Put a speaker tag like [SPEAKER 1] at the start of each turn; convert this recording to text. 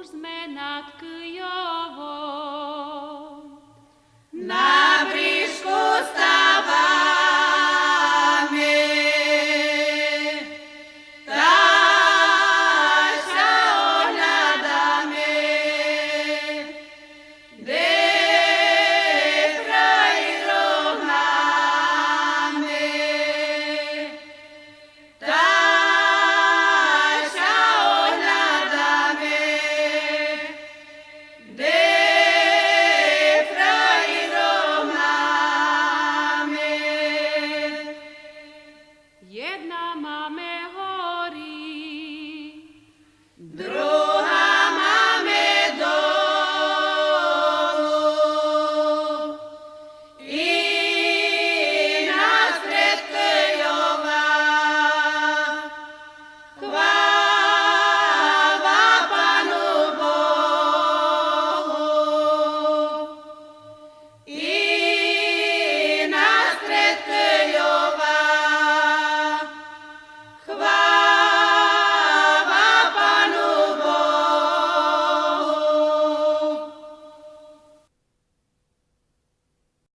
[SPEAKER 1] uzmenat câiovor Jedna mamy